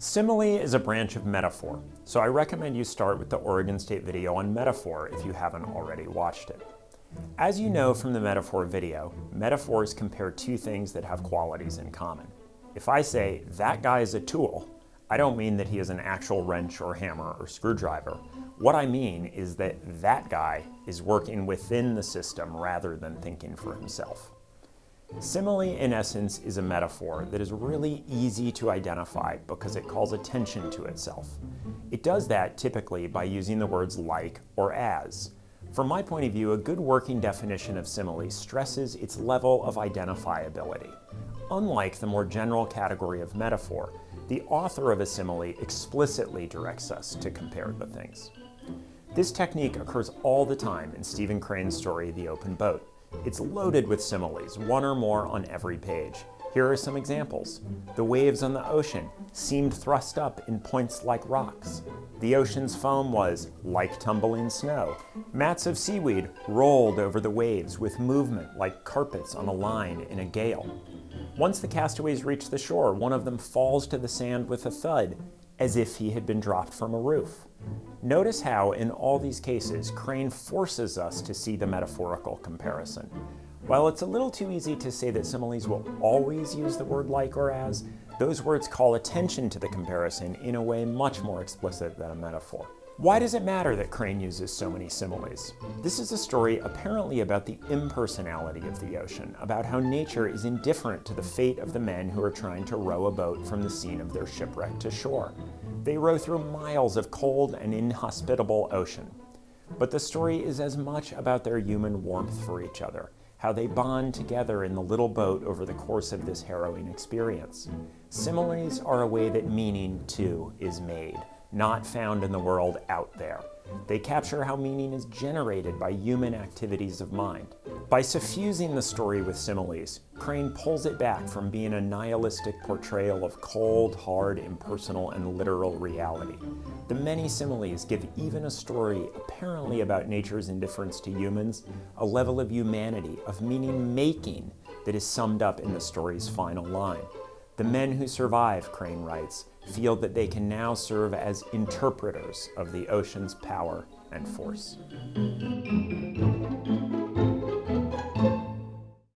Simile is a branch of metaphor, so I recommend you start with the Oregon State video on metaphor if you haven't already watched it. As you know from the metaphor video, metaphors compare two things that have qualities in common. If I say, that guy is a tool, I don't mean that he is an actual wrench or hammer or screwdriver. What I mean is that that guy is working within the system rather than thinking for himself. Simile, in essence, is a metaphor that is really easy to identify because it calls attention to itself. It does that typically by using the words like or as. From my point of view, a good working definition of simile stresses its level of identifiability. Unlike the more general category of metaphor, the author of a simile explicitly directs us to compare the things. This technique occurs all the time in Stephen Crane's story, The Open Boat. It's loaded with similes, one or more on every page. Here are some examples. The waves on the ocean seemed thrust up in points like rocks. The ocean's foam was like tumbling snow. Mats of seaweed rolled over the waves with movement like carpets on a line in a gale. Once the castaways reach the shore, one of them falls to the sand with a thud, as if he had been dropped from a roof. Notice how, in all these cases, Crane forces us to see the metaphorical comparison. While it's a little too easy to say that similes will always use the word like or as, those words call attention to the comparison in a way much more explicit than a metaphor. Why does it matter that Crane uses so many similes? This is a story apparently about the impersonality of the ocean, about how nature is indifferent to the fate of the men who are trying to row a boat from the scene of their shipwreck to shore. They row through miles of cold and inhospitable ocean. But the story is as much about their human warmth for each other, how they bond together in the little boat over the course of this harrowing experience. Similes are a way that meaning, too, is made not found in the world out there. They capture how meaning is generated by human activities of mind. By suffusing the story with similes, Crane pulls it back from being a nihilistic portrayal of cold, hard, impersonal, and literal reality. The many similes give even a story apparently about nature's indifference to humans a level of humanity, of meaning-making that is summed up in the story's final line. The hmm. men who survive, Crane writes, feel that they can now serve as interpreters of the ocean's power and force.